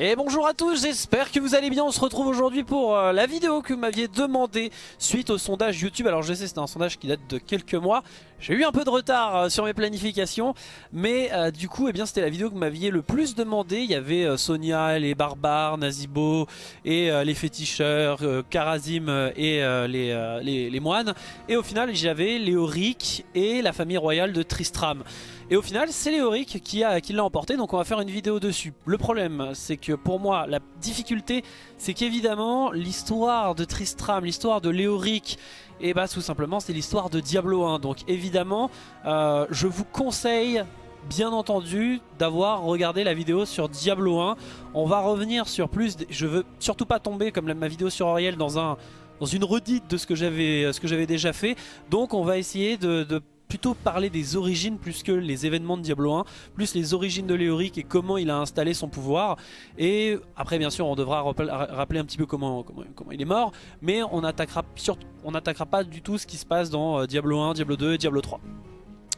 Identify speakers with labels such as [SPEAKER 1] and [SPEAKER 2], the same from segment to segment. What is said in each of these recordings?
[SPEAKER 1] Et bonjour à tous, j'espère que vous allez bien, on se retrouve aujourd'hui pour euh, la vidéo que vous m'aviez demandé suite au sondage YouTube. Alors je sais c'était un sondage qui date de quelques mois, j'ai eu un peu de retard euh, sur mes planifications, mais euh, du coup eh bien c'était la vidéo que vous m'aviez le plus demandé. Il y avait Sonia, les barbares, Nazibo et les féticheurs, Karazim et les, moines. Et au final j'avais Léoric et la famille royale de Tristram. Et au final, c'est Léoric qui l'a emporté, donc on va faire une vidéo dessus. Le problème, c'est que pour moi, la difficulté, c'est qu'évidemment, l'histoire de Tristram, l'histoire de Léoric, et eh bah tout simplement, c'est l'histoire de Diablo 1. Donc évidemment, euh, je vous conseille bien entendu d'avoir regardé la vidéo sur Diablo 1 on va revenir sur plus je veux surtout pas tomber comme ma vidéo sur Ariel dans un dans une redite de ce que j'avais déjà fait donc on va essayer de, de plutôt parler des origines plus que les événements de Diablo 1, plus les origines de Léoric et comment il a installé son pouvoir. Et après bien sûr on devra rappeler un petit peu comment, il est mort, mais on n'attaquera pas du tout ce qui se passe dans euh, Diablo 1, Diablo 2 et Diablo 3.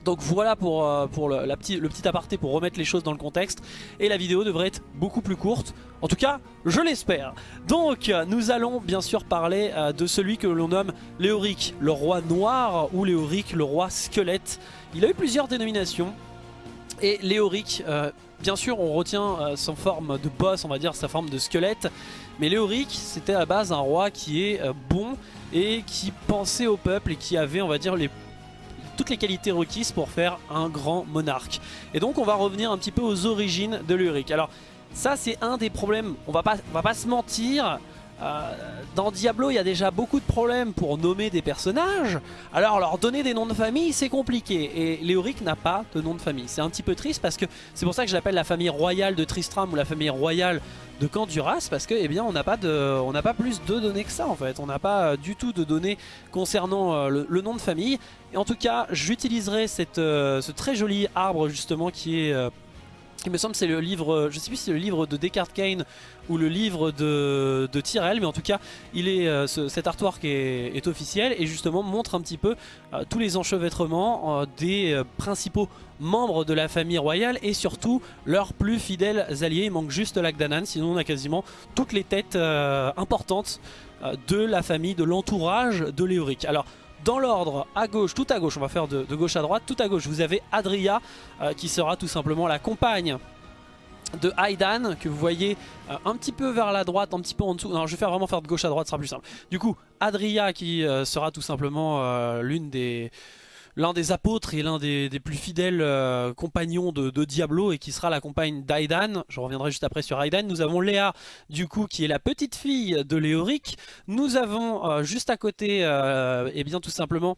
[SPEAKER 1] Donc voilà pour, euh, le, petit, aparté pour remettre les choses dans le contexte. Et la vidéo devrait être beaucoup plus courte. En tout cas, je l'espère. Donc nous allons bien sûr parler euh, de celui que l'on nomme Léoric, le roi noir ou Léoric, le roi squelette. Il a eu plusieurs dénominations. Et Léoric, euh, bien sûr on retient son forme de boss, on va dire sa forme de squelette. Mais Léoric, c'était à la base un roi qui est bon et qui pensait au peuple et qui avait on va dire les toutes les qualités requises pour faire un grand monarque. Et donc on va revenir un petit peu aux origines de Luric. Alors ça c'est un des problèmes, on va pas, va pas se mentir, euh, dans Diablo, il y a déjà beaucoup de problèmes pour nommer des personnages. Alors leur donner des noms de famille, c'est compliqué. Et Léoric n'a pas de nom de famille. C'est un petit peu triste parce que c'est pour ça que je l'appelle la famille royale de Tristram ou la famille royale de Canduras parce que eh bien on n'a pas de on n'a pas plus de données que ça en fait. On n'a pas euh, du tout de données concernant euh, le, nom de famille. Et en tout cas j'utiliserai cette ce très joli arbre justement qui est il me semble c'est le livre, je sais plus si c'est le livre de Descartes Kane ou le livre de, Tyrell, mais en tout cas il est, euh, cet artwork est, est, officiel et justement montre un petit peu euh, tous les enchevêtrements euh, des principaux membres de la famille royale et surtout leurs plus fidèles alliés. Il manque juste Lagdanan, sinon on a quasiment toutes les têtes importantes de la famille, de l'entourage de Léoric. Alors dans l'ordre, à gauche, tout à gauche, on va faire de, gauche à droite, tout à gauche, vous avez Adria euh, qui sera tout simplement la compagne de Aidan que vous voyez euh, un petit peu vers la droite, un petit peu en dessous. Non, je vais faire vraiment faire de gauche à droite, ce sera plus simple. Du coup, Adria qui euh, sera tout simplement l'une des l'un des apôtres et l'un des, plus fidèles euh, compagnons de, Diablo et qui sera la compagne d'Aidan. Je reviendrai juste après sur Aidan. Nous avons Léa, du coup, qui est la petite fille de Léoric. Nous avons euh, juste à côté, et euh, eh bien tout simplement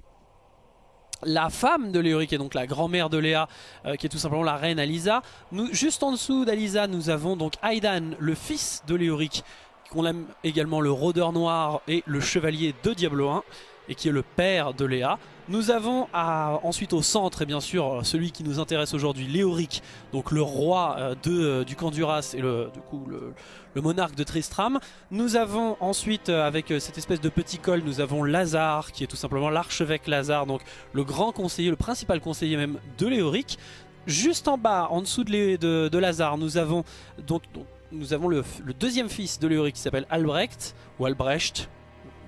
[SPEAKER 1] la femme de Léoric et donc la grand-mère de Léa qui est tout simplement la reine Alisa. Juste en dessous d'Alisa nous avons donc Aidan le fils de Léoric qu'on aime également le rôdeur noir et le chevalier de Diablo 1 et qui est le père de Léa. Nous avons ensuite au centre, et bien sûr, celui qui nous intéresse aujourd'hui, Léoric, donc le roi euh, de, euh, du Canduras et le, du coup, le, monarque de Tristram. Nous avons ensuite, euh, avec cette espèce de petit col, nous avons Lazare, qui est tout simplement l'archevêque Lazare, donc le grand conseiller, le principal conseiller même de Léoric. Juste en bas, en dessous de, de, Lazare, nous avons, donc, nous avons le, le deuxième fils de Léoric qui s'appelle Albrecht, ou Albrecht,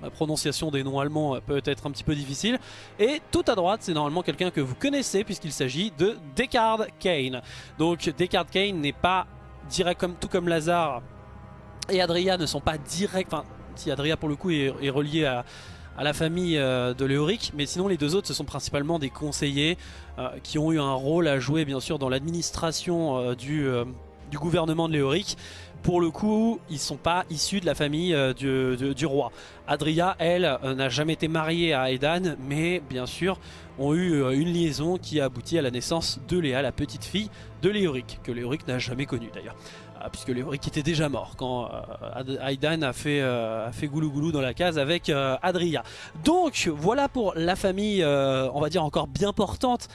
[SPEAKER 1] prononciation des noms allemands peut être un petit peu difficile. Et tout à droite, c'est normalement quelqu'un que vous connaissez puisqu'il s'agit de Descartes Kane. Donc Descartes Kane n'est pas direct comme tout comme Lazare et Adria ne sont pas directs. Enfin, si Adria pour le coup est, relié à, la famille euh, de Léoric, mais sinon les deux autres ce sont principalement des conseillers euh, qui ont eu un rôle à jouer bien sûr dans l'administration euh, du, du gouvernement de Léoric pour le coup, ils sont pas issus de la famille euh, du, roi. Adria, elle, euh, n'a jamais été mariée à Aidan, mais bien sûr, ont eu euh, une liaison qui a abouti à la naissance de Léa, la petite fille de Léoric, que Léoric n'a jamais connue d'ailleurs. Ah, puisque Léoric était déjà mort quand euh, Aidan a fait, euh, a fait goulou goulou dans la case avec Adria. Donc voilà pour la famille, on va dire encore bien portante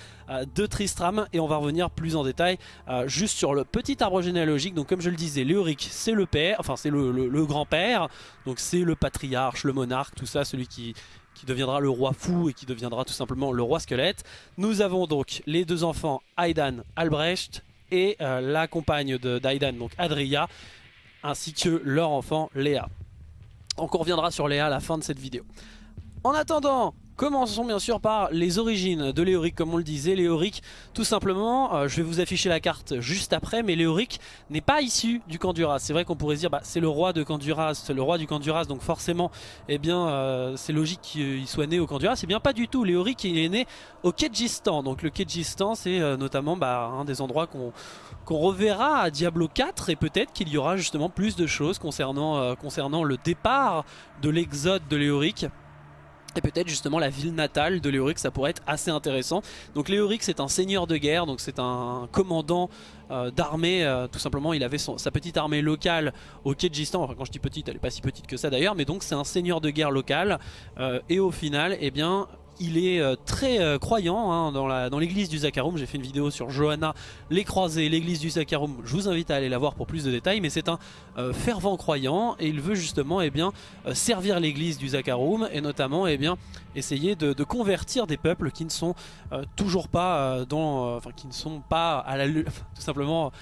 [SPEAKER 1] de Tristram et on va revenir plus en détail juste sur le petit arbre généalogique. Donc comme je le disais, Léoric c'est le père, enfin c'est le, grand-père, donc c'est le patriarche, le monarque, tout ça, celui qui, qui deviendra le roi fou et qui deviendra tout simplement le roi squelette. Nous avons donc les deux enfants Aidan, Albrecht et euh, la compagne d'Aidan, donc Adria. ainsi que leur enfant Léa. On reviendra sur Léa à la fin de cette vidéo. En attendant, Commençons bien sûr par les origines de Léoric comme on le disait. Léoric tout simplement, euh, je vais vous afficher la carte juste après, mais Léoric n'est pas issu du Kanduras. C'est vrai qu'on pourrait dire bah, c'est le roi de Kanduras, c'est le roi du Kanduras, donc forcément eh bien euh, c'est logique qu'il soit né au Kanduras. C'est bien pas du tout, Léoric il est né au Kedjistan. Donc le Kedjistan c'est euh, notamment bah, un des endroits qu'on reverra à Diablo 4 et peut-être qu'il y aura justement plus de choses concernant le départ de l'exode de Léoric et peut-être justement la ville natale de Léoric, ça pourrait être assez intéressant. Donc Léoric c'est un seigneur de guerre, donc c'est un commandant euh, d'armée, euh, tout simplement. Il avait sa petite armée locale au Kedjistan, enfin quand je dis petite elle est pas si petite que ça d'ailleurs, mais donc c'est un seigneur de guerre local, euh, et au final eh bien il est euh, très euh, croyant hein, dans l'église du Zakarum. J'ai fait une vidéo sur Johanna, les croisés, l'église du Zakarum. Je vous invite à aller la voir pour plus de détails. Mais c'est un euh, fervent croyant et il veut justement eh bien, servir l'église du Zakarum et notamment eh bien, essayer de, convertir des peuples qui ne sont toujours pas dans, qui ne sont pas à la, tout simplement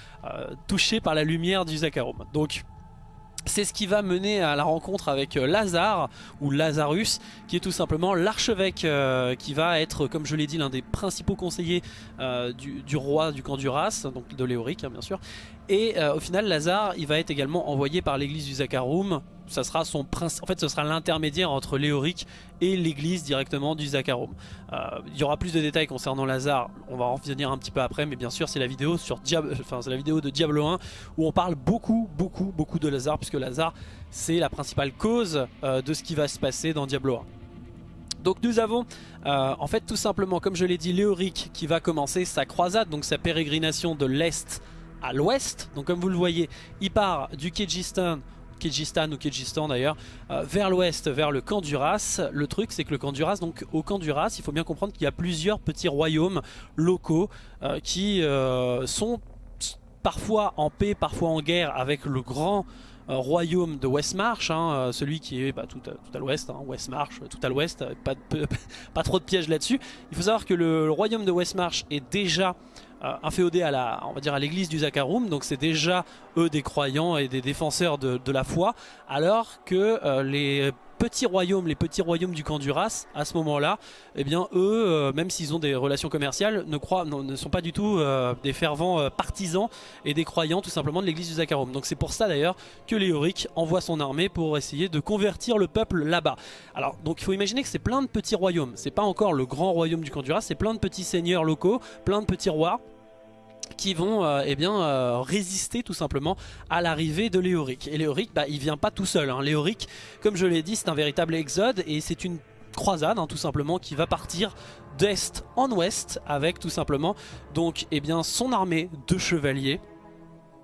[SPEAKER 1] touchés par la lumière du Zakarum. Donc c'est ce qui va mener à la rencontre avec euh, Lazare ou Lazarus qui est tout simplement l'archevêque euh, qui va être comme je l'ai dit l'un des principaux conseillers euh, du, roi du camp d'Uras, donc de Léoric hein, bien sûr et au final Lazare il va être également envoyé par l'église du Zakarum ça sera son prince. En fait, ce sera l'intermédiaire entre Léoric et l'église directement du Zakarum. Euh, il y aura plus de détails concernant Lazare, on va en revenir un petit peu après, mais bien sûr, c'est la vidéo sur Diable, enfin, c'est la vidéo de Diablo 1 où on parle beaucoup, beaucoup, beaucoup de Lazare, puisque Lazare, c'est la principale cause euh, de ce qui va se passer dans Diablo 1. Donc nous avons euh, en fait tout simplement comme je l'ai dit Léoric qui va commencer sa croisade, donc sa pérégrination de l'Est à l'Ouest. Donc comme vous le voyez il part du Kyrgyzstan Kyrgyzstan ou Kyrgyzstan d'ailleurs, euh, vers l'ouest, vers le camp. Le truc c'est que le camp donc au camp d'Uras, il faut bien comprendre qu'il y a plusieurs petits royaumes locaux euh, qui euh, sont parfois en paix, parfois en guerre avec le grand royaume de Westmarch, hein, celui qui est bah, tout à, l'ouest, hein, Westmarch, tout à l'ouest, pas, pas, trop de pièges là-dessus. Il faut savoir que le royaume de Westmarch est déjà euh, inféodé à la, on dire à l'église du Zakarum, donc c'est déjà eux des croyants et des défenseurs de, la foi, alors que euh, les petits royaumes, les petits royaumes du camp à ce moment-là, eh bien eux, euh, même s'ils ont des relations commerciales, ne, sont pas du tout des fervents partisans et des croyants tout simplement de l'église du Zakarum. Donc c'est pour ça d'ailleurs que Léoric envoie son armée pour essayer de convertir le peuple là-bas. Alors donc il faut imaginer que c'est plein de petits royaumes, c'est pas encore le grand royaume du camp c'est plein de petits seigneurs locaux, plein de petits rois qui vont euh, eh euh, résister tout simplement à l'arrivée de Léoric. Et Léoric, bah, il vient pas tout seul. Hein. Léoric, comme je l'ai dit, c'est un véritable exode et c'est une croisade hein, tout simplement qui va partir d'est en ouest avec tout simplement donc eh bien, son armée de chevaliers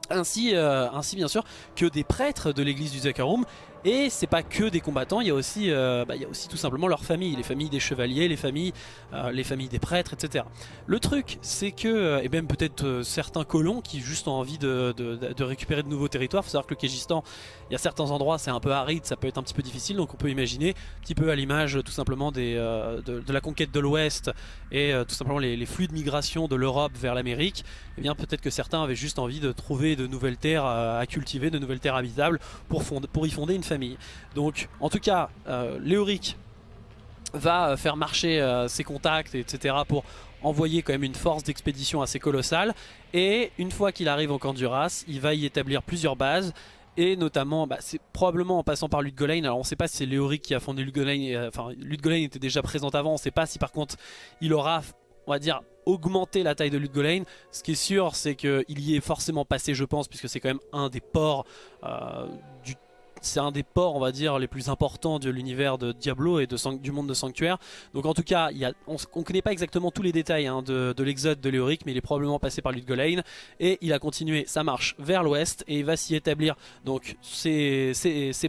[SPEAKER 1] ainsi, euh, ainsi bien sûr que des prêtres de l'église du Zakarum et c'est pas que des combattants, il y, a aussi, euh, bah, il y a aussi tout simplement leurs familles, les familles des chevaliers, les familles, euh, les familles des prêtres, etc. Le truc, c'est que, et même peut-être certains colons qui juste ont envie de, récupérer de nouveaux territoires, il faut savoir que le Kégistan, il y a certains endroits, c'est un peu aride, ça peut être un petit peu difficile, donc on peut imaginer, un petit peu à l'image tout simplement de, la conquête de l'Ouest et tout simplement les, flux de migration de l'Europe vers l'Amérique, eh bien peut-être que certains avaient juste envie de trouver de nouvelles terres à cultiver, de nouvelles terres habitables pour, pour y fonder une famille. Donc en tout cas, euh, Léoric va euh, faire marcher euh, ses contacts, etc. pour envoyer quand même une force d'expédition assez colossale. Et une fois qu'il arrive au camp d'Uras, il va y établir plusieurs bases. Et notamment, bah, c'est probablement en passant par Ludgolain. Alors on ne sait pas si c'est Léoric qui a fondé Ludgolain. Enfin, Ludgolain était déjà présent avant. On ne sait pas si par contre il aura, on va dire, augmenter la taille de Ludgolain. Ce qui est sûr, c'est qu'il y est forcément passé, je pense, puisque c'est quand même un des ports du c'est un des ports on va dire les plus importants de l'univers de Diablo et de, du monde de Sanctuaire. Donc en tout cas on ne connaît pas exactement tous les détails hein, de, l'exode de Léoric mais il est probablement passé par Ludgolain et il a continué sa marche vers l'ouest et il va s'y établir donc ses,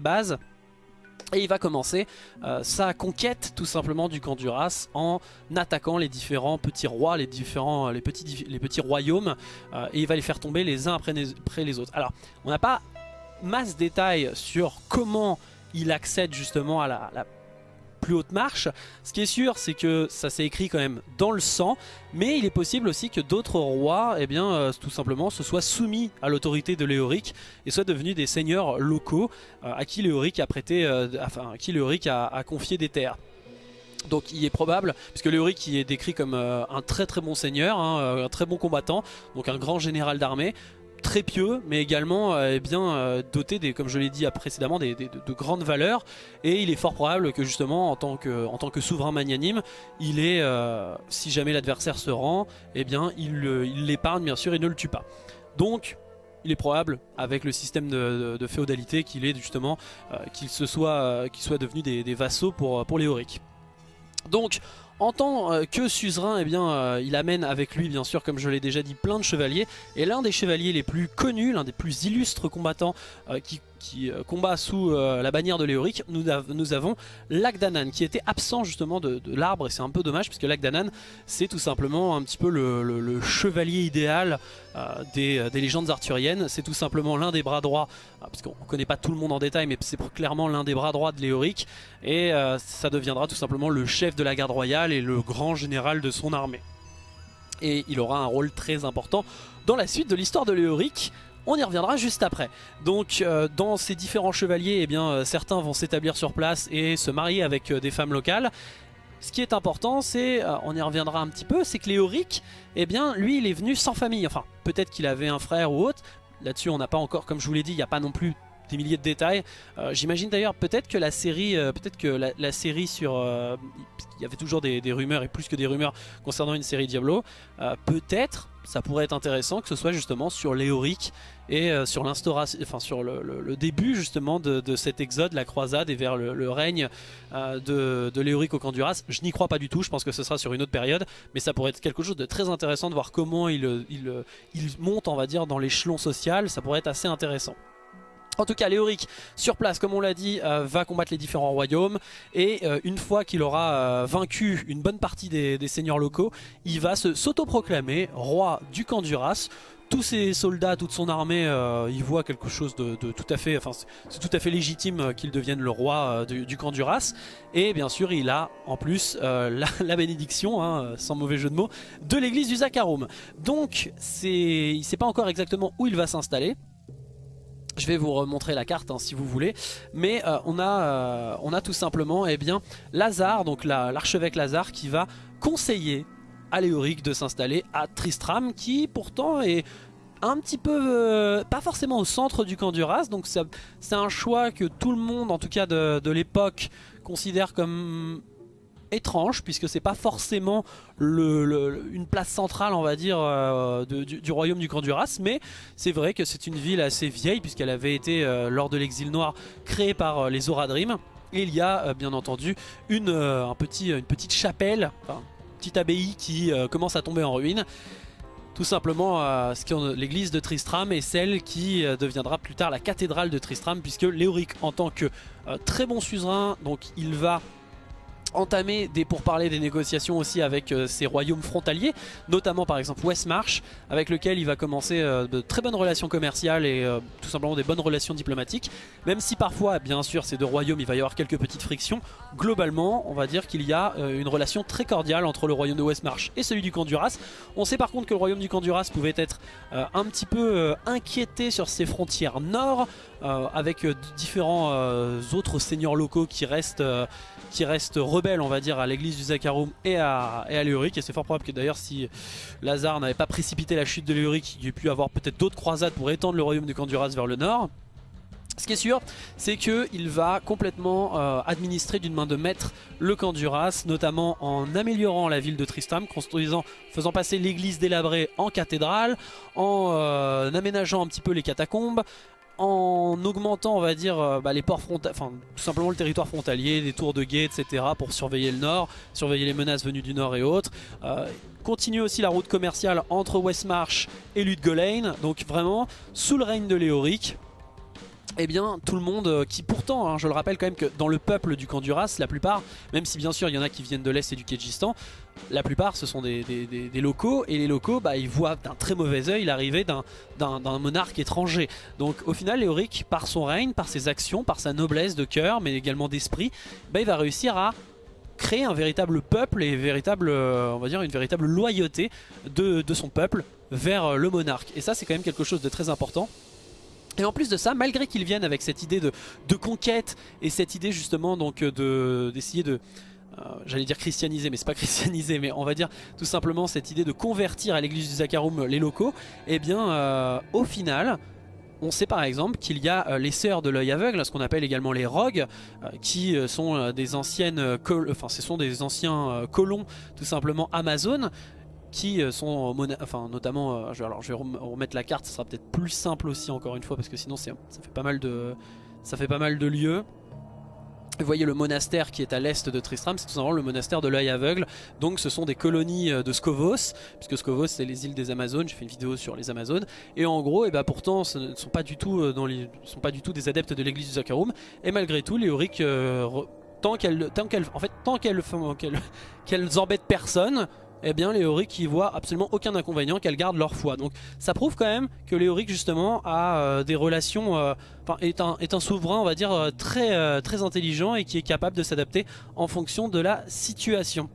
[SPEAKER 1] bases. Et il va commencer euh, sa conquête tout simplement du camp d'Uras en attaquant les différents petits rois, les différents les petits, les petits royaumes euh, et il va les faire tomber les uns après les autres. Alors on n'a pas masse détails sur comment il accède justement à la, plus hautes marches. Ce qui est sûr, c'est que ça s'est écrit quand même dans le sang, mais il est possible aussi que d'autres rois, eh bien, euh, tout simplement, se soient soumis à l'autorité de Léoric et soient devenus des seigneurs locaux euh, à qui Léoric a prêté, enfin, à qui a, confié des terres. Donc il est probable, puisque Léoric est décrit comme un très très bon seigneur, hein, un très bon combattant, donc un grand général d'armée, très pieux, mais également euh, bien, euh, doté, des, comme je l'ai dit précédemment, des, de, grandes valeurs. Et il est fort probable que justement, en tant que, en tant que souverain magnanime, il est, euh, si jamais l'adversaire se rend, eh bien, il l'épargne bien sûr et ne le tue pas. Donc, il est probable, avec le système de, féodalité, qu'il est justement, qu'il se soit, qu'il soit devenu des, vassaux pour, pour Léoric. Donc, en tant euh, que suzerain, eh bien, euh, il amène avec lui, bien sûr, comme je l'ai déjà dit, plein de chevaliers. Et l'un des chevaliers les plus connus, l'un des plus illustres combattants euh, qui qui euh, combat sous euh, la bannière de Léoric, nous, avons Lagdanan qui était absent justement de, l'arbre et c'est un peu dommage puisque Lagdanan c'est tout simplement un petit peu le, chevalier idéal euh, des, légendes arthuriennes. C'est tout simplement l'un des bras droits, parce qu'on ne connaît pas tout le monde en détail mais c'est clairement l'un des bras droits de Léoric et ça deviendra tout simplement le chef de la garde royale et le grand général de son armée. Et il aura un rôle très important dans la suite de l'histoire de Léoric on y reviendra juste après. Donc euh, dans ces différents chevaliers, eh bien, euh, certains vont s'établir sur place et se marier avec euh, des femmes locales. Ce qui est important, c'est, on y reviendra un petit peu, c'est que Léoric, eh bien, lui, il est venu sans famille. Enfin, peut-être qu'il avait un frère ou autre. Là-dessus, on n'a pas encore, comme je vous l'ai dit, il n'y a pas non plus des milliers de détails. J'imagine d'ailleurs peut-être que la série, peut-être que la, série sur, il y avait toujours des, rumeurs et plus que des rumeurs concernant une série Diablo. peut-être, ça pourrait être intéressant que ce soit justement sur Léoric et euh, sur l'instauration, enfin sur le, début justement de, cet exode, la croisade et vers le, règne euh, de, de, Léoric au camp Je n'y crois pas du tout, je pense que ce sera sur une autre période, mais ça pourrait être quelque chose de très intéressant de voir comment il, il, il monte, on va dire, dans l'échelon social, ça pourrait être assez intéressant. En tout cas, Léoric, sur place, comme on l'a dit, euh, va combattre les différents royaumes. Et une fois qu'il aura vaincu une bonne partie des, seigneurs locaux, il va s'autoproclamer roi du camp d'Uras tous ses soldats, toute son armée, euh, ils voient quelque chose de, tout à fait, enfin c'est tout à fait légitime euh, qu'il devienne le roi euh, du, camp du Ras. Et bien sûr, il a en plus la, bénédiction, hein, sans mauvais jeu de mots, de l'église du Zakarum. Donc, il ne sait pas encore exactement où il va s'installer. Je vais vous remontrer la carte hein, si vous voulez. Mais on, a, on a tout simplement eh bien, Lazare, donc l'archevêque Lazare qui va conseiller à Léoric de s'installer à Tristram qui pourtant est un petit peu, euh, pas forcément au centre du camp du Ras, donc c'est un choix que tout le monde, en tout cas de, l'époque, considère comme étrange puisque c'est pas forcément une place centrale on va dire euh, du, royaume du camp du Ras mais c'est vrai que c'est une ville assez vieille puisqu'elle avait été euh, lors de l'exil noir créée par les Oradrim et il y a bien entendu une, un petit, une petite chapelle, petite abbaye qui euh, commence à tomber en ruine. Tout simplement, euh, l'église de Tristram est celle qui euh, deviendra plus tard la cathédrale de Tristram, puisque Léoric, en tant que très bon suzerain, donc il va entamer des pourparlers, des négociations aussi avec euh, ses royaumes frontaliers, notamment par exemple Westmarch, avec lequel il va commencer euh, de très bonnes relations commerciales et euh, tout simplement des bonnes relations diplomatiques, même si parfois, bien sûr, ces deux royaumes, il va y avoir quelques petites frictions, globalement, on va dire qu'il y a une relation très cordiale entre le royaume de Westmarch et celui du camp. On sait par contre que le royaume du camp pouvait être un petit peu inquiété sur ses frontières nord, avec différents autres seigneurs locaux qui restent qui reste rebelle on va dire à l'église du Zakarum et à, et et c'est fort probable que d'ailleurs si Lazare n'avait pas précipité la chute de Léoric il aurait pu avoir peut-être d'autres croisades pour étendre le royaume du Canduras vers le nord. Ce qui est sûr, c'est qu'il va complètement euh, administrer d'une main de maître le camp d'Uras, notamment en améliorant la ville de Tristram, construisant, faisant passer l'église délabrée en cathédrale, en euh, aménageant un petit peu les catacombes, en augmentant on va dire euh, bah, les ports frontaliers, enfin tout simplement le territoire frontalier, des tours de guet etc pour surveiller le nord, surveiller les menaces venues du nord et autres. Euh, aussi la route commerciale entre Westmarch et Ludgolain, donc vraiment sous le règne de Léoric, eh bien tout le monde euh, qui pourtant, hein, je le rappelle quand même que dans le peuple du camp Duras, la plupart, même si bien sûr il y en a qui viennent de l'Est et du Kyrgyzstan, la plupart ce sont des, locaux et les locaux bah, ils voient d'un très mauvais oeil l'arrivée d'un monarque étranger. Donc au final Léoric par son règne, par ses actions, par sa noblesse de cœur mais également d'esprit, bah, il va réussir à créer un véritable peuple et véritable, dire une véritable loyauté de, son peuple vers le monarque. Et ça c'est quand même quelque chose de très important. Et en plus de ça, malgré qu'ils viennent avec cette idée de, conquête et cette idée justement donc d'essayer de, euh, j'allais dire christianiser mais c'est pas christianiser mais on va dire tout simplement cette idée de convertir à l'église du Zakarum les locaux et eh bien euh, au final on sait par exemple qu'il y a euh, les sœurs de l'œil aveugle, ce qu'on appelle également les rogues, qui sont des anciennes, enfin ce sont des anciens colons tout simplement Amazon, qui sont enfin notamment, alors je vais remettre la carte, ce sera peut-être plus simple aussi encore une fois parce que sinon ça fait pas mal de, ça fait pas mal de lieux. Vous voyez le monastère qui est à l'est de Tristram, c'est tout simplement le monastère de l'œil aveugle. Donc ce sont des colonies euh, de Scovos, puisque Scovos c'est les îles des Amazones, j'ai fait une vidéo sur les Amazones. Et en gros, et eh ben, pourtant ce ne sont pas du tout, euh, sont pas du tout des adeptes de l'église du Zakarum. Et malgré tout, les Auric, euh, tant qu'elles en fait, tant qu'elles qu'elles embêtent personne, eh bien les Auric y absolument aucun inconvénient qu'elles gardent leur foi. Donc ça prouve quand même que les Auric justement a euh, des relations, euh, est, un, souverain on va dire euh, très, très intelligent et qui est capable de s'adapter en fonction de la situation.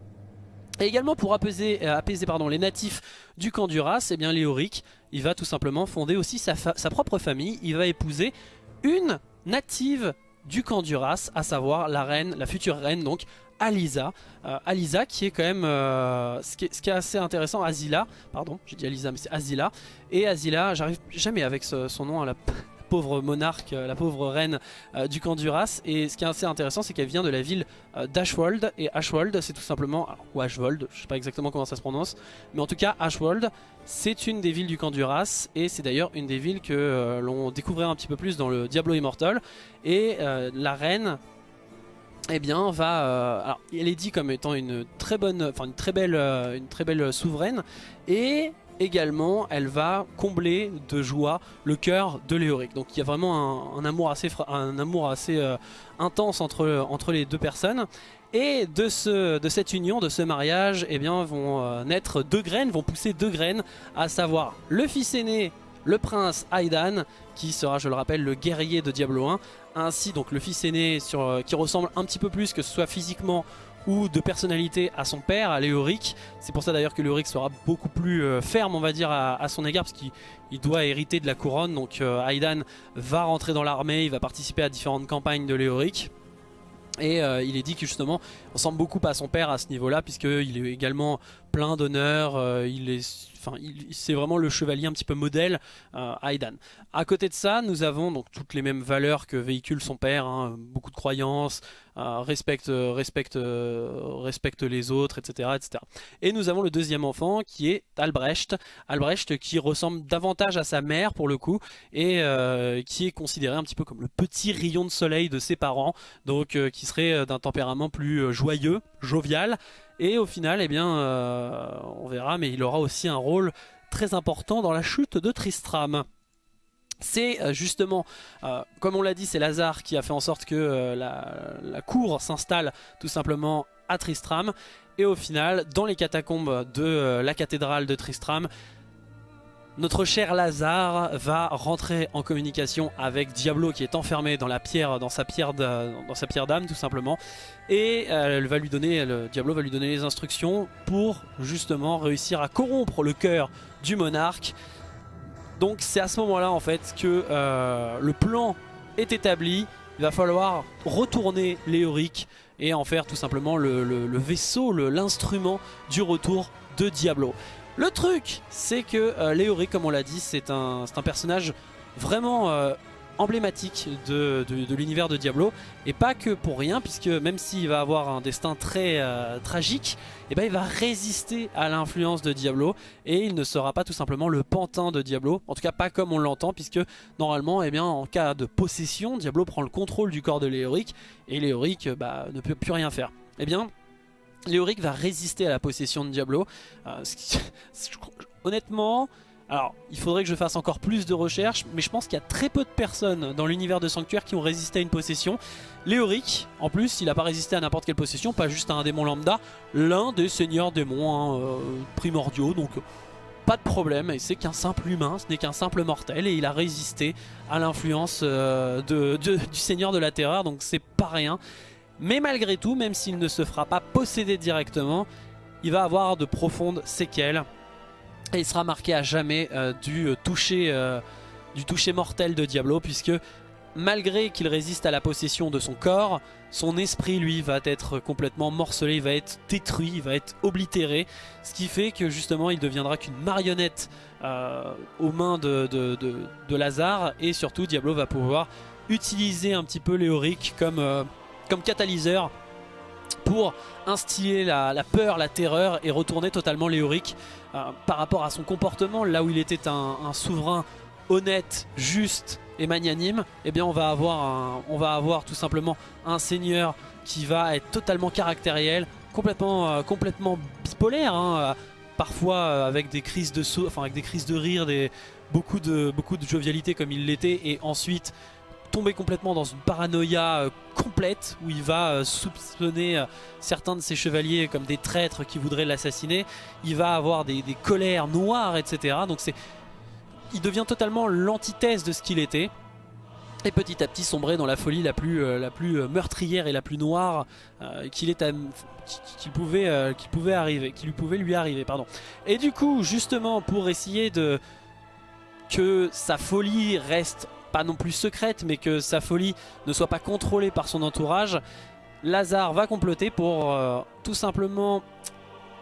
[SPEAKER 1] Et également pour apaiser, les natifs du camp du eh bien Léoric, il va tout simplement fonder aussi sa, sa propre famille. Il va épouser une native du camp du à savoir la reine, la future reine donc Alisa. Euh, Alisa qui est quand même, euh, ce, qui est, assez intéressant, Azila, pardon, j'ai dit Alisa mais c'est Azila. Et Azila, j'arrive jamais avec son nom, à la pauvre monarque, euh, la pauvre reine du camp d'Uras. Et ce qui est assez intéressant, c'est qu'elle vient de la ville d'Ashwold. Et Ashwold, c'est tout simplement, ou Ashwold, je sais pas exactement comment ça se prononce, mais en tout cas, Ashwold, c'est une des villes du camp d'Uras. Et c'est d'ailleurs une des villes que l'on découvrait un petit peu plus dans le Diablo Immortal. Et la reine eh bien va euh, elle est dit comme étant une très bonne enfin une très belle euh, très belle souveraine. Et également elle va combler de joie le cœur de Léoric. Donc il y a vraiment un, amour assez euh, intense entre les deux personnes. Et de cette union, de ce mariage, eh bien, vont naître deux graines, vont pousser deux graines, à savoir le fils aîné le prince Aidan sera je le rappelle le guerrier de Diablo 1 ainsi donc le fils aîné euh, qui ressemble un petit peu plus que ce soit physiquement ou de personnalité à son père, à Léoric. C'est pour ça d'ailleurs que Léoric sera beaucoup plus euh, ferme on va dire à, son égard parce qu'il doit hériter de la couronne donc euh, Aidan va rentrer dans l'armée, il va participer à différentes campagnes de Léoric. Et il est dit que justement ressemble beaucoup à son père à ce niveau là puisqu'il est également plein d'honneur, il est enfin, c'est vraiment le chevalier un petit peu modèle euh, Aidan. À côté de ça, nous avons donc toutes les mêmes valeurs que véhicule son père, hein, beaucoup de croyances, respecte, respecte, respecte les autres, etc., etc. Et nous avons le deuxième enfant qui est Albrecht, Albrecht qui ressemble davantage à sa mère pour le coup et euh, qui est considéré un petit peu comme le petit rayon de soleil de ses parents, donc qui serait d'un tempérament plus joyeux, jovial et au final, eh bien, euh, on verra, mais il aura aussi un rôle très important dans la chute de Tristram. C'est euh, justement, euh, comme on l'a dit, c'est Lazare qui a fait en sorte que la, cour s'installe tout simplement à Tristram. Et au final, dans les catacombes de la cathédrale de Tristram, notre cher Lazare va rentrer en communication avec Diablo qui est enfermé dans la pierre, dans sa pierre d'âme tout simplement. Et euh, Diablo va lui donner les instructions pour justement réussir à corrompre le cœur du monarque. Donc c'est à ce moment-là en fait que euh, le plan est établi. Il va falloir retourner Léoric et en faire tout simplement le, vaisseau, l'instrument du retour de Diablo. Le truc, c'est que euh, Léori, comme on l'a dit, c'est un, un, personnage vraiment euh, emblématique de, l'univers de Diablo. Et pas que pour rien, puisque même s'il va avoir un destin très euh, tragique, et eh ben, il va résister à l'influence de Diablo. Et il ne sera pas tout simplement le pantin de Diablo. En tout cas, pas comme on l'entend, puisque normalement, eh bien, en cas de possession, Diablo prend le contrôle du corps de Léoric. Et Léoric bah, ne peut plus rien faire. Eh bien, Léoric va résister à la possession de Diablo. Euh, honnêtement, alors il faudrait que je fasse encore plus de recherches, mais je pense qu'il y a très peu de personnes dans l'univers de Sanctuaire qui ont résisté à une possession. Léoric, en plus, il n'a pas résisté à n'importe quelle possession, pas juste à un démon lambda, l'un des seigneurs démons hein, euh, primordiaux, donc pas de problème, et c'est qu'un simple humain, ce n'est qu'un simple mortel, et il a résisté à l'influence euh, du seigneur de la terreur, donc c'est pas rien. Mais malgré tout, même s'il ne se fera pas posséder directement, il va avoir de profondes séquelles. Et il sera marqué à jamais euh, du, euh, toucher, euh, du toucher mortel de Diablo, puisque malgré qu'il résiste à la possession de son corps, son esprit lui va être complètement morcelé, il va être détruit, il va être oblitéré, ce qui fait que justement il deviendra qu'une marionnette aux mains de, Lazare. Et surtout Diablo va pouvoir utiliser un petit peu Léoric comme catalyseur pour instiller la, peur, la terreur et retourner totalement Léoric euh, par rapport à son comportement là où il était un, souverain honnête, juste et magnanime, eh bien on va avoir, tout simplement un seigneur qui va être totalement caractériel, complètement, euh, bipolaire, hein, euh, parfois avec des crises de enfin avec des crises de rire, des, beaucoup, de, beaucoup de jovialité comme il l'était, et ensuite tomber complètement dans une paranoïa complète où il va soupçonner certains de ses chevaliers comme des traîtres qui voudraient l'assassiner. Il va avoir des, colères noires, etc. Donc c'est il devient totalement l'antithèse de ce qu'il était. Et petit à petit sombrer dans la folie la plus, euh, la plus euh, meurtrière et la plus noire euh, qu'il pouvait, pouvait arriver, qui lui pouvait lui arriver. Pardon. Et du coup, justement, pour essayer de que sa folie reste pas non plus secrète, mais que sa folie ne soit pas contrôlée par son entourage, Lazare va comploter pour tout simplement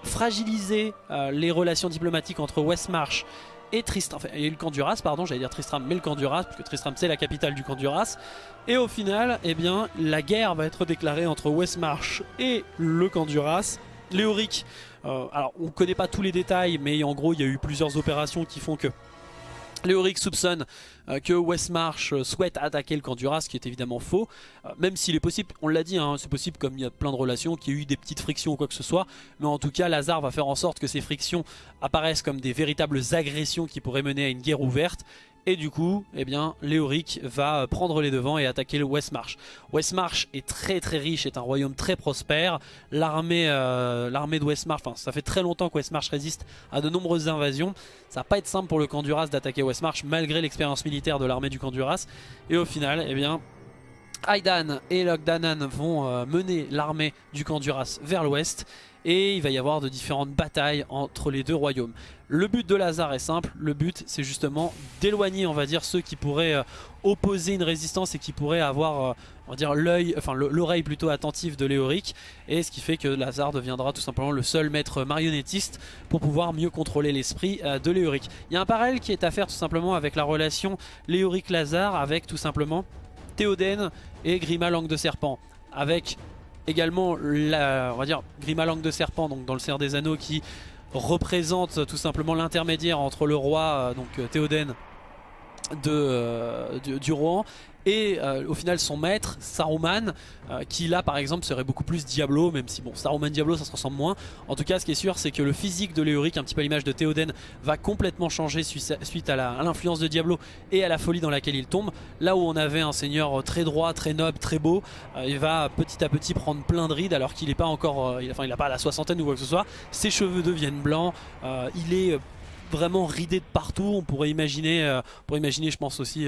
[SPEAKER 1] fragiliser les relations diplomatiques entre Westmarch et Tristram, enfin, eu le camp pardon, j'allais dire Tristram, mais le camp parce que Tristram c'est la capitale du camp Et au final, eh bien, la guerre va être déclarée entre Westmarch et le camp Léoric, euh, alors on ne connaît pas tous les détails, mais en gros il y a eu plusieurs opérations qui font que Léoric soupçonne euh, que Westmarch euh, souhaite attaquer le camp ce qui est évidemment faux. Euh, même s'il est possible, on l'a dit, hein, c'est possible comme il y a plein de relations, qu'il y ait eu des petites frictions ou quoi que ce soit. Mais en tout cas, Lazare va faire en sorte que ces frictions apparaissent comme des véritables agressions qui pourraient mener à une guerre ouverte. Et du coup, eh bien, Léoric va prendre les devants et attaquer le Westmarch. Westmarch est très très riche, est un royaume très prospère. L'armée euh, de Westmarch, ça fait très longtemps que Westmarch résiste à de nombreuses invasions. Ça va pas être simple pour le camp d'attaquer Westmarch malgré l'expérience militaire de l'armée du camp Et au final, eh bien, Aidan et Logdanan vont euh, mener l'armée du camp vers l'ouest et il va y avoir de différentes batailles entre les deux royaumes. Le but de Lazare est simple, le but c'est justement d'éloigner on va dire ceux qui pourraient euh, opposer une résistance et qui pourraient avoir euh, dire l'oreille plutôt attentive de Léoric et ce qui fait que Lazare deviendra tout simplement le seul maître marionnettiste pour pouvoir mieux contrôler l'esprit euh, de Léoric. Il y a un parallèle qui est à faire tout simplement avec la relation Léoric-Lazare avec tout simplement Théoden et Grima Langue de Serpent avec également la, on va dire Grima Langue de Serpent donc dans le Cerf des Anneaux qui représente tout simplement l'intermédiaire entre le roi, euh, donc euh, Théoden, de, euh, du, du, et euh, au final son maître Saruman euh, qui là par exemple serait beaucoup plus Diablo même si bon Saruman Diablo ça se ressemble moins. En tout cas ce qui est sûr c'est que le physique de Léoric un petit peu l'image de Théoden va complètement changer suite à l'influence de Diablo et à la folie dans laquelle il tombe. Là où on avait un seigneur très droit très noble très beau euh, il va petit à petit prendre plein de rides alors qu'il n'est pas encore il, enfin il n'a pas la soixantaine ou quoi que ce soit. Ses cheveux deviennent blancs il est vraiment ridé de partout. On pourrait imaginer, pour imaginer je pense aussi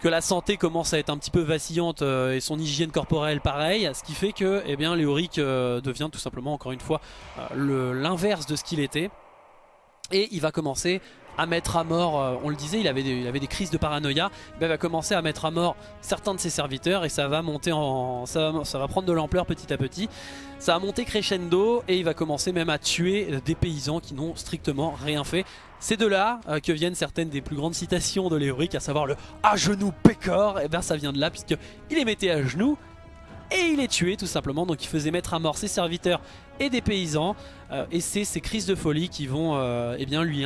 [SPEAKER 1] que la santé commence à être un petit peu vacillante euh, et son hygiène corporelle pareil, ce qui fait que eh Léoric euh, devient tout simplement encore une fois euh, l'inverse de ce qu'il était. Et il va commencer à mettre à mort, on le disait, il avait des, crises de paranoïa, il va commencer à mettre à mort certains de ses serviteurs et ça va monter en, ça va, prendre de l'ampleur petit à petit. Ça va monter crescendo et il va commencer même à tuer des paysans qui n'ont strictement rien fait. C'est de là euh, que viennent certaines des plus grandes citations de Léoric, à savoir le « à genoux pécor », et bien ça vient de là puisqu'il les mettait à genoux et il les tuait tout simplement, donc il faisait mettre à mort ses serviteurs et des paysans, euh, et c'est ces crises de folie qui vont, euh, eh bien, lui,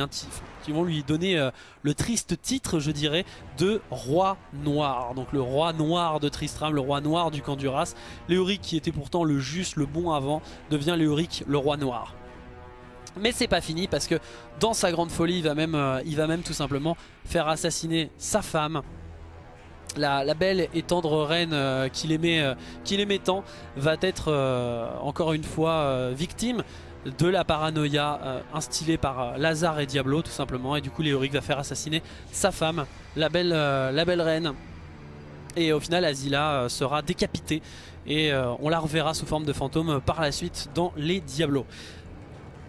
[SPEAKER 1] qui vont lui donner le triste titre, je dirais, de roi noir. Donc le roi noir de Tristram, le roi noir du camp Duras. Léoric qui était pourtant le juste, le bon avant, devient Léoric le roi noir. Mais c'est pas fini parce que dans sa grande folie, il va même, euh, tout simplement faire assassiner sa femme. La, belle et tendre reine euh, qu'il euh, aimait, tant va être encore une fois victime de la paranoïa instillée par Lazare et Diablo tout simplement. Et du coup Léoric va faire assassiner sa femme, la belle, la belle reine. Et au final Azila sera décapitée et on la reverra sous forme de fantôme par la suite dans les Diablos.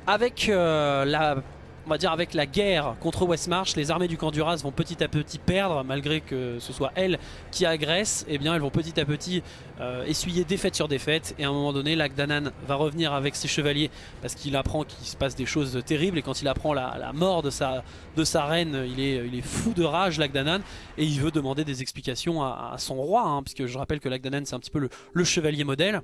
[SPEAKER 1] Avec la on va dire avec la guerre contre Westmarch, les armées du camp Duras vont petit à petit perdre, malgré que ce soit elles qui agressent, et eh bien elles vont petit à petit euh, essuyer défaite sur défaite, et à un moment donné, Lagdanan va revenir avec ses chevaliers, parce qu'il apprend qu'il se passe des choses terribles, et quand il apprend la, mort de sa, reine, il est, il est fou de rage, Lagdanan, et il veut demander des explications à, son roi, hein, puisque je rappelle que Lagdanan c'est un petit peu le chevalier modèle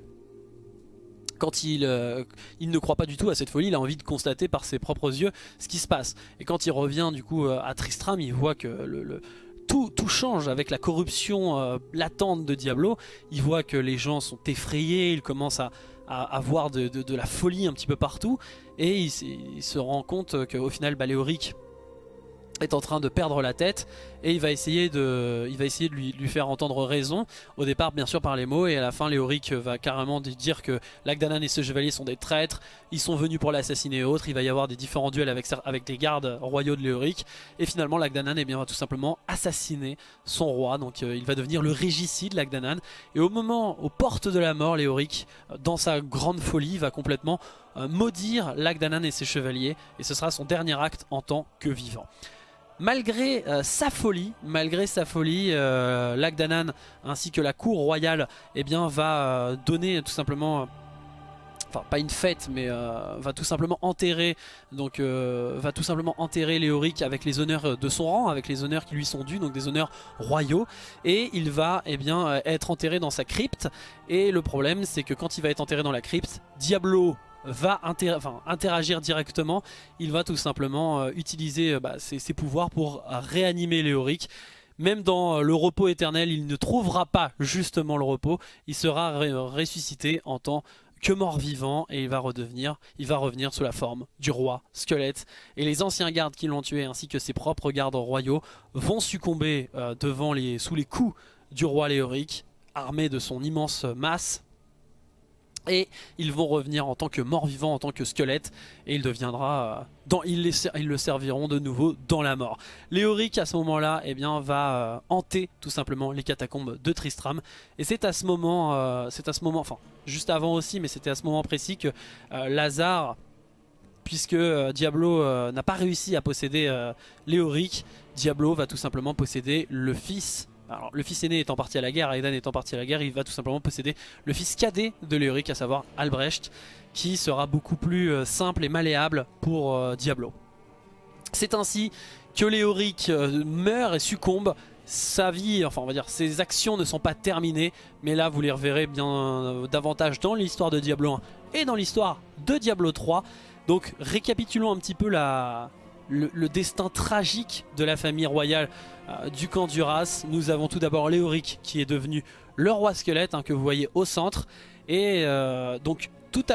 [SPEAKER 1] quand il, euh, il ne croit pas du tout à cette folie, il a envie de constater par ses propres yeux ce qui se passe. Et quand il revient du coup euh, à Tristram, il voit que tout, tout, change avec la corruption euh, latente de Diablo. Il voit que les gens sont effrayés, il commence à, à, voir de, la folie un petit peu partout. Et il, se rend compte qu'au final, Baléoric est en train de perdre la tête et il va essayer de, il va essayer de lui, faire entendre raison. Au départ bien sûr par les mots et à la fin Léoric va carrément dire que Lagdanan et ce chevalier sont des traîtres. Ils sont venus pour l'assassiner et autres. Il va y avoir des différents duels avec, avec des gardes royaux de Léoric. Et finalement Lagdanan eh bien, va tout simplement assassiner son roi. Donc euh, il va devenir le régicide Lagdanan. Et au moment, aux portes de la mort Léoric dans sa grande folie va complètement euh, maudire Lagdanan et ses chevaliers. Et ce sera son dernier acte en tant que vivant malgré euh, sa folie, malgré sa folie, euh, Lagdanan ainsi que la cour royale eh bien, va euh, donner tout simplement enfin pas une fête mais va tout simplement enterrer donc va tout simplement enterrer Léoric avec les honneurs de son rang avec les honneurs qui lui sont dus donc des honneurs royaux. Et il va eh bien être enterré dans sa crypte. Et le problème c'est que quand il va être enterré dans la crypte Diablo va interagir directement, il va tout simplement euh, utiliser euh, bah, ses, pouvoirs pour réanimer Léoric. Même dans euh, le repos éternel, il ne trouvera pas justement le repos, il sera ressuscité en tant que mort-vivant et il va redevenir, il va revenir sous la forme du roi squelette. Et les anciens gardes qui l'ont tué ainsi que ses propres gardes royaux vont succomber devant les, sous les coups du roi Léoric, armé de son immense masse et ils vont revenir en tant que mort-vivant, en tant que squelette, et il deviendra, euh, dans, ils, le serviront de nouveau dans la mort. Léoric à ce moment-là eh bien, va euh, hanter tout simplement les catacombes de Tristram, et c'est à ce moment, euh, c'est à ce moment, enfin juste avant aussi, mais c'était à ce moment précis que Lazare, puisque Diablo n'a pas réussi à posséder Léoric, Diablo va tout simplement posséder le fils alors, le fils aîné étant parti à la guerre, Aidan étant parti à la guerre, il va tout simplement posséder le fils cadet de Léoric, à savoir Albrecht, qui sera beaucoup plus euh, simple et malléable pour euh, Diablo. C'est ainsi que Léoric euh, meurt et succombe. Sa vie, enfin on va dire ses actions ne sont pas terminées, mais là vous les reverrez bien davantage dans l'histoire de Diablo 1 et dans l'histoire de Diablo 3. Donc récapitulons un petit peu la, le, destin tragique de la famille royale euh, du camp Duras. Nous avons tout d'abord Léoric qui est devenu le roi squelette hein, que vous voyez au centre. Et euh, donc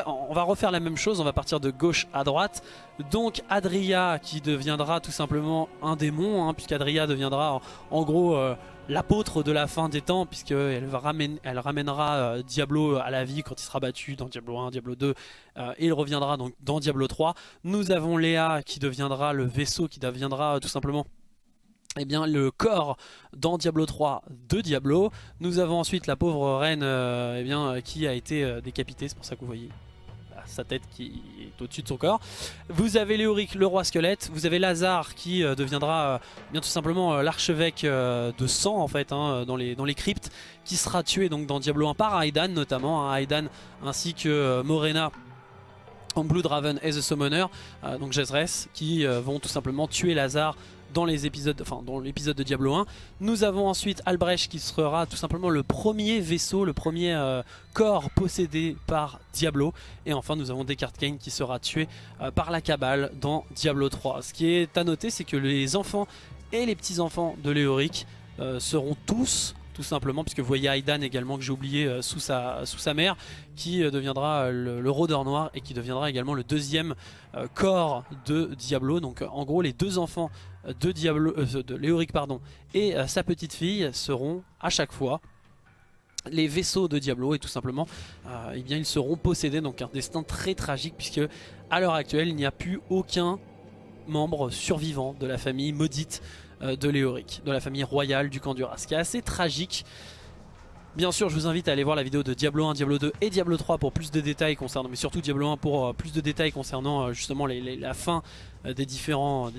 [SPEAKER 1] on va refaire la même chose, on va partir de gauche à droite. Donc Adria qui deviendra tout simplement un démon, hein, puisqu'Adria deviendra en, gros euh, l'apôtre de la fin des temps, puisqu'elle elle ramènera euh, Diablo à la vie quand il sera battu dans Diablo 1, Diablo 2, euh, et il reviendra donc dans Diablo 3. Nous avons Léa qui deviendra le vaisseau, qui deviendra tout simplement eh bien, le corps dans Diablo 3 de Diablo. Nous avons ensuite la pauvre reine eh bien, qui a été décapitée, c'est pour ça que vous voyez sa tête qui est au-dessus de son corps. Vous avez Léoric, le roi squelette. Vous avez Lazare qui euh, deviendra euh, bien tout simplement euh, l'archevêque de sang en fait hein, dans, les, dans cryptes qui sera tué donc dans Diablo 1 par Aidan notamment. Hein, ainsi que Morena en Bloodraven et The Summoner, donc Jezres, qui vont tout simplement tuer Lazare dans enfin l'épisode de Diablo 1. Nous avons ensuite Albrecht qui sera tout simplement le premier vaisseau, le premier euh, corps possédé par Diablo. Et enfin nous avons Descartes Kane qui sera tué euh, par la cabale dans Diablo 3. Ce qui est à noter c'est que les enfants et les petits-enfants de Léoric euh, seront tous tout simplement puisque vous voyez Aidan également que j'ai oublié sous, sa, sous sa mère qui deviendra le, le, rôdeur noir et qui deviendra également le deuxième corps de Diablo. Donc en gros les deux enfants de, Diablo, euh, de Léoric pardon, et euh, sa petite fille seront à chaque fois les vaisseaux de Diablo. Et tout simplement euh, eh bien, ils seront possédés. Donc un destin très tragique puisque à l'heure actuelle il n'y a plus aucun membre survivant de la famille maudite de Léoric, de la famille royale du camp du Ce qui est assez tragique Bien sûr, je vous invite à aller voir la vidéo de Diablo 1, Diablo 2 et Diablo 3 pour plus de détails concernant, mais surtout Diablo 1 pour euh, plus de détails concernant euh, justement la fin euh, des différents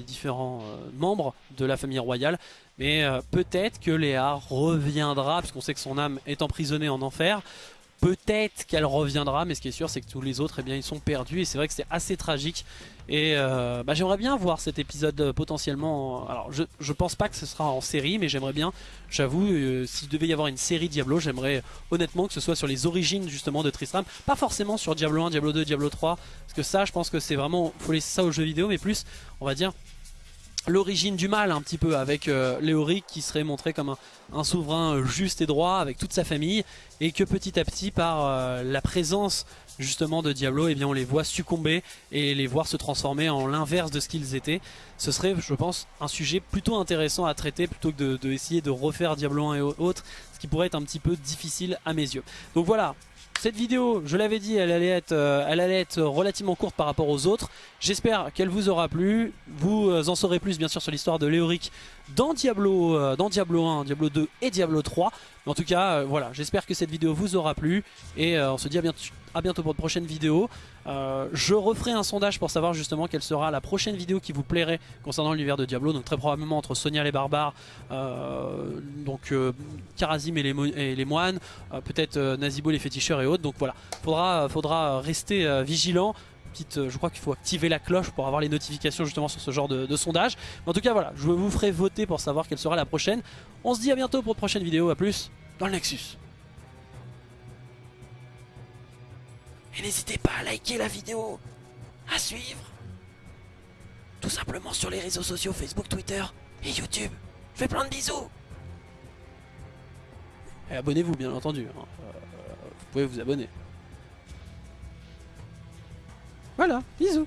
[SPEAKER 1] membres de la famille royale. Mais peut-être que Léa reviendra, puisqu'on sait que son âme est emprisonnée en enfer. Peut-être qu'elle reviendra, mais ce qui est sûr, c'est que tous les autres, eh bien, ils sont perdus. Et c'est vrai que c'est assez tragique. Et euh, bah, j'aimerais bien voir cet épisode euh, potentiellement... Alors, je, je pense pas que ce sera en série, mais j'aimerais bien, j'avoue, euh, s'il devait y avoir une série Diablo, j'aimerais honnêtement que ce soit sur les origines justement de Tristram. Pas forcément sur Diablo 1, Diablo 2, Diablo 3. Parce que ça, je pense que c'est vraiment... faut laisser ça aux jeux vidéo, mais plus, on va dire, l'origine du mal un petit peu avec euh, Léoric qui serait montré comme un, souverain euh, juste et droit avec toute sa famille et que petit à petit par euh, la présence justement de Diablo et eh bien on les voit succomber et les voir se transformer en l'inverse de ce qu'ils étaient. Ce serait je pense un sujet plutôt intéressant à traiter plutôt que de, de refaire Diablo 1 et autres ce qui pourrait être un petit peu difficile à mes yeux. Donc voilà cette vidéo, je l'avais dit, elle allait, être, euh, elle allait être relativement courte par rapport aux autres. J'espère qu'elle vous aura plu. Vous euh, en saurez plus bien sûr sur l'histoire de Léoric dans Diablo, euh, dans Diablo 1, Diablo 2 et Diablo 3. en tout cas, voilà, j'espère que cette vidéo vous aura plu. Et on se dit à bientôt, à bientôt pour de prochaines vidéos. je referai un sondage pour savoir justement quelle sera la prochaine vidéo qui vous plairait concernant l'univers de Diablo. Donc très probablement entre Sonia les barbares, donc Karazim et les, moines, peut-être Nazibo les féticheurs et autres. Donc voilà, faudra, faudra rester vigilant. Je crois qu'il faut activer la cloche pour avoir les notifications justement sur ce genre de, sondage. en tout cas voilà, je vous ferai voter pour savoir quelle sera la prochaine. On se dit à bientôt pour une prochaine vidéo, à plus dans le Nexus. Et n'hésitez pas à liker la vidéo, à suivre, tout simplement sur les réseaux sociaux Facebook, Twitter et YouTube. Je fais plein de bisous Et abonnez-vous bien entendu, hein. euh, vous pouvez vous abonner. Voilà, bisous